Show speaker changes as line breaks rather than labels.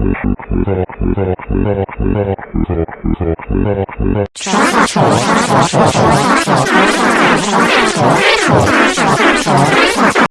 Çorba çorba çorba çorba çorba